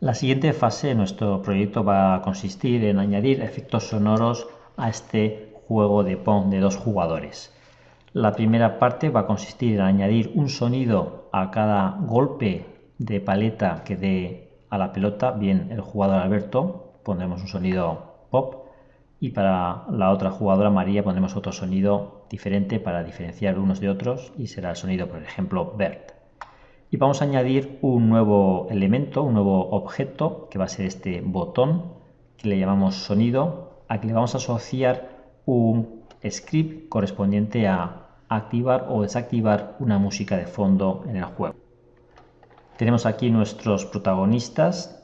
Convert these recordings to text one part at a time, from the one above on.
La siguiente fase de nuestro proyecto va a consistir en añadir efectos sonoros a este juego de Pong de dos jugadores. La primera parte va a consistir en añadir un sonido a cada golpe de paleta que dé a la pelota, bien el jugador Alberto, pondremos un sonido pop. Y para la otra jugadora María pondremos otro sonido diferente para diferenciar unos de otros y será el sonido, por ejemplo, Bert y vamos a añadir un nuevo elemento, un nuevo objeto que va a ser este botón que le llamamos sonido, a que le vamos a asociar un script correspondiente a activar o desactivar una música de fondo en el juego. Tenemos aquí nuestros protagonistas.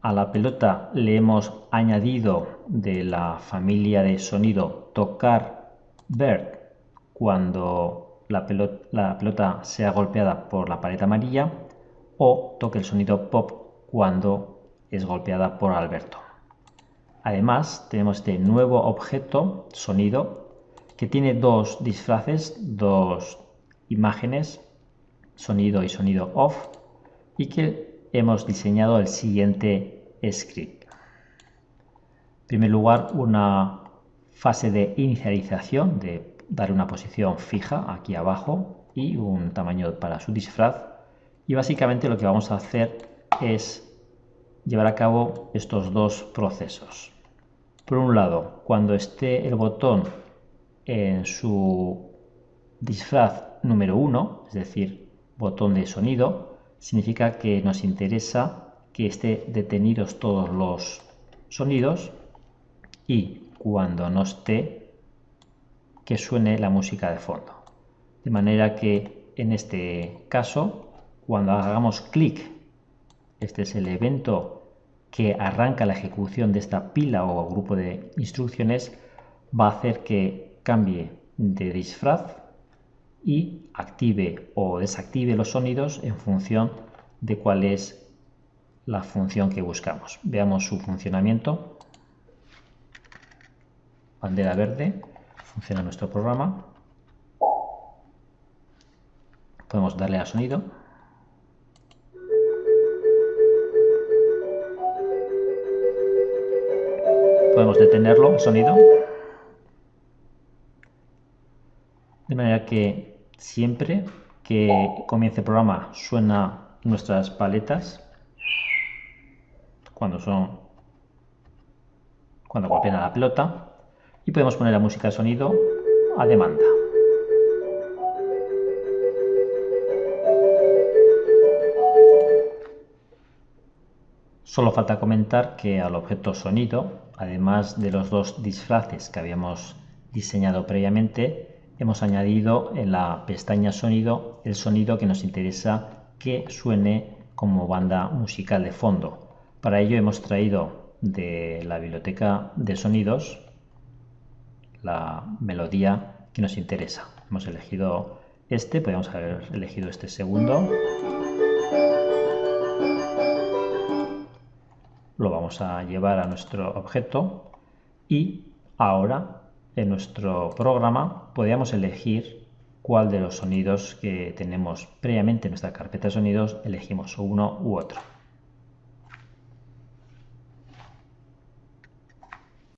A la pelota le hemos añadido de la familia de sonido tocar bird cuando la pelota, sea golpeada por la pared amarilla o toque el sonido pop cuando es golpeada por Alberto. Además, tenemos este nuevo objeto, sonido, que tiene dos disfraces, dos imágenes, sonido y sonido off, y que hemos diseñado el siguiente script. En primer lugar, una fase de inicialización de darle una posición fija aquí abajo y un tamaño para su disfraz. Y básicamente lo que vamos a hacer es llevar a cabo estos dos procesos. Por un lado cuando esté el botón en su disfraz número 1 es decir botón de sonido significa que nos interesa que esté detenidos todos los sonidos y cuando no esté que suene la música de fondo. De manera que en este caso, cuando hagamos clic, este es el evento que arranca la ejecución de esta pila o grupo de instrucciones, va a hacer que cambie de disfraz y active o desactive los sonidos en función de cuál es la función que buscamos. Veamos su funcionamiento. Bandera verde funciona nuestro programa. Podemos darle a sonido. Podemos detenerlo, el sonido. De manera que siempre que comience el programa suena nuestras paletas cuando son cuando golpean a la pelota y podemos poner la música de sonido a demanda. Solo falta comentar que al objeto sonido, además de los dos disfraces que habíamos diseñado previamente, hemos añadido en la pestaña sonido el sonido que nos interesa que suene como banda musical de fondo. Para ello hemos traído de la biblioteca de sonidos la melodía que nos interesa. Hemos elegido este, podemos haber elegido este segundo. Lo vamos a llevar a nuestro objeto y ahora en nuestro programa podríamos elegir cuál de los sonidos que tenemos previamente en nuestra carpeta de sonidos elegimos uno u otro.